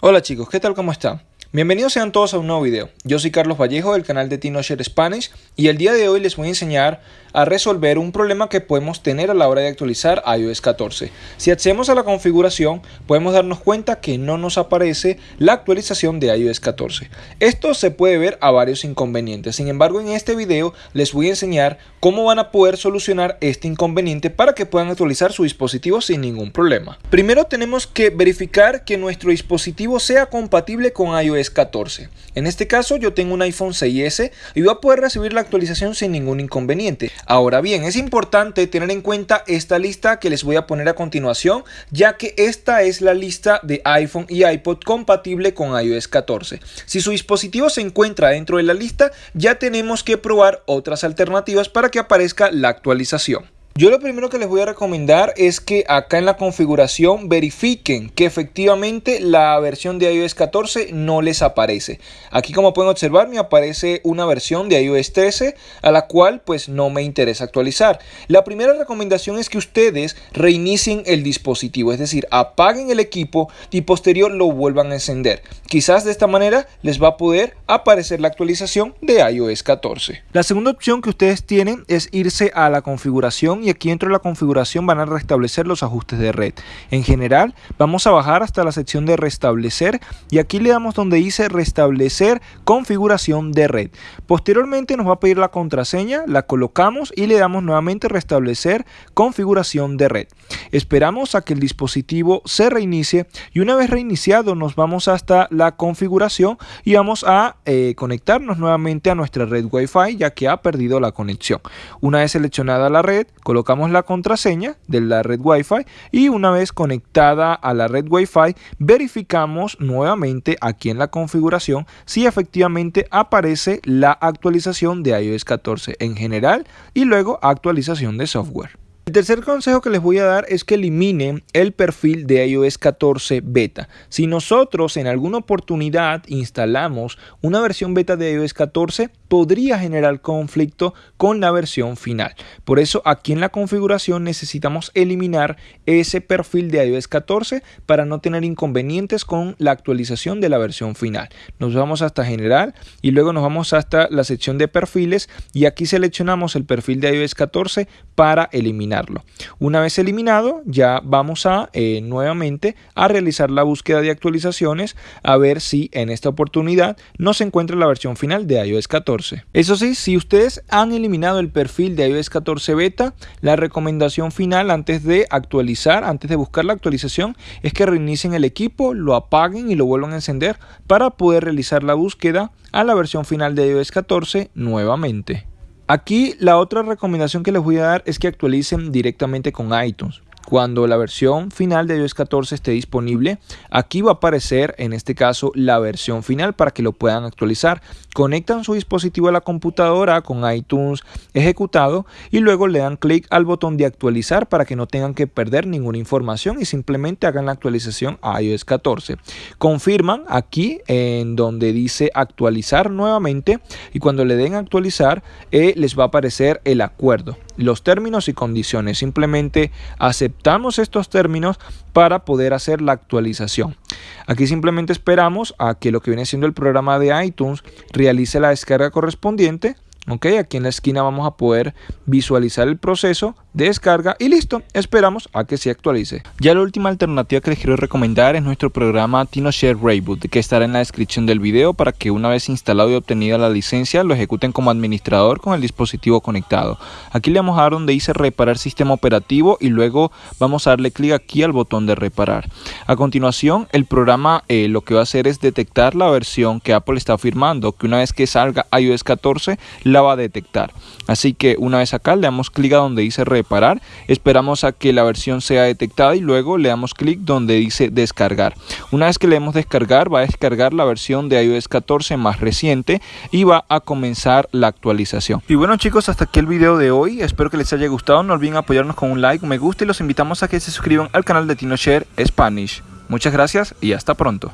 Hola chicos, ¿qué tal? ¿Cómo están? Bienvenidos sean todos a un nuevo video. Yo soy Carlos Vallejo del canal de TinoShare Spanish y el día de hoy les voy a enseñar a resolver un problema que podemos tener a la hora de actualizar iOS 14. Si accedemos a la configuración podemos darnos cuenta que no nos aparece la actualización de iOS 14. Esto se puede ver a varios inconvenientes, sin embargo en este video les voy a enseñar cómo van a poder solucionar este inconveniente para que puedan actualizar su dispositivo sin ningún problema. Primero tenemos que verificar que nuestro dispositivo sea compatible con iOS 14. En este caso yo tengo un iPhone 6S y voy a poder recibir la actualización sin ningún inconveniente. Ahora bien, es importante tener en cuenta esta lista que les voy a poner a continuación, ya que esta es la lista de iPhone y iPod compatible con iOS 14. Si su dispositivo se encuentra dentro de la lista, ya tenemos que probar otras alternativas para que aparezca la actualización. Yo lo primero que les voy a recomendar es que acá en la configuración verifiquen que efectivamente la versión de iOS 14 no les aparece. Aquí como pueden observar me aparece una versión de iOS 13 a la cual pues no me interesa actualizar. La primera recomendación es que ustedes reinicien el dispositivo, es decir, apaguen el equipo y posterior lo vuelvan a encender. Quizás de esta manera les va a poder aparecer la actualización de iOS 14. La segunda opción que ustedes tienen es irse a la configuración y aquí dentro de la configuración van a restablecer los ajustes de red. En general vamos a bajar hasta la sección de restablecer y aquí le damos donde dice restablecer configuración de red. Posteriormente nos va a pedir la contraseña, la colocamos y le damos nuevamente restablecer configuración de red. Esperamos a que el dispositivo se reinicie y una vez reiniciado nos vamos hasta la configuración y vamos a eh, conectarnos nuevamente a nuestra red Wi-Fi ya que ha perdido la conexión. Una vez seleccionada la red, colocamos la contraseña de la red Wi-Fi y una vez conectada a la red Wi-Fi verificamos nuevamente aquí en la configuración si efectivamente aparece la actualización de iOS 14 en general y luego actualización de software. El tercer consejo que les voy a dar es que eliminen el perfil de iOS 14 beta. Si nosotros en alguna oportunidad instalamos una versión beta de iOS 14, podría generar conflicto con la versión final. Por eso aquí en la configuración necesitamos eliminar ese perfil de iOS 14 para no tener inconvenientes con la actualización de la versión final. Nos vamos hasta general y luego nos vamos hasta la sección de perfiles y aquí seleccionamos el perfil de iOS 14 para eliminar una vez eliminado, ya vamos a eh, nuevamente a realizar la búsqueda de actualizaciones a ver si en esta oportunidad no se encuentra la versión final de iOS 14. Eso sí, si ustedes han eliminado el perfil de iOS 14 beta, la recomendación final antes de actualizar, antes de buscar la actualización, es que reinicien el equipo, lo apaguen y lo vuelvan a encender para poder realizar la búsqueda a la versión final de iOS 14 nuevamente. Aquí la otra recomendación que les voy a dar es que actualicen directamente con iTunes. Cuando la versión final de iOS 14 esté disponible, aquí va a aparecer en este caso la versión final para que lo puedan actualizar. Conectan su dispositivo a la computadora con iTunes ejecutado y luego le dan clic al botón de actualizar para que no tengan que perder ninguna información y simplemente hagan la actualización a iOS 14. Confirman aquí en donde dice actualizar nuevamente y cuando le den actualizar eh, les va a aparecer el acuerdo los términos y condiciones. Simplemente aceptamos estos términos para poder hacer la actualización. Aquí simplemente esperamos a que lo que viene siendo el programa de iTunes realice la descarga correspondiente Ok, aquí en la esquina vamos a poder visualizar el proceso de descarga y listo, esperamos a que se actualice. Ya la última alternativa que les quiero recomendar es nuestro programa TinoShare Rayboot, que estará en la descripción del video para que una vez instalado y obtenida la licencia lo ejecuten como administrador con el dispositivo conectado. Aquí le vamos a dar donde dice reparar sistema operativo y luego vamos a darle clic aquí al botón de reparar. A continuación el programa eh, lo que va a hacer es detectar la versión que Apple está firmando, que una vez que salga iOS 14 la va a detectar. Así que una vez acá le damos clic a donde dice reparar, esperamos a que la versión sea detectada y luego le damos clic donde dice descargar. Una vez que le demos descargar, va a descargar la versión de iOS 14 más reciente y va a comenzar la actualización. Y bueno chicos, hasta aquí el video de hoy. Espero que les haya gustado. No olviden apoyarnos con un like, un me gusta y los invitamos a que se suscriban al canal de TinoShare Spanish. Muchas gracias y hasta pronto.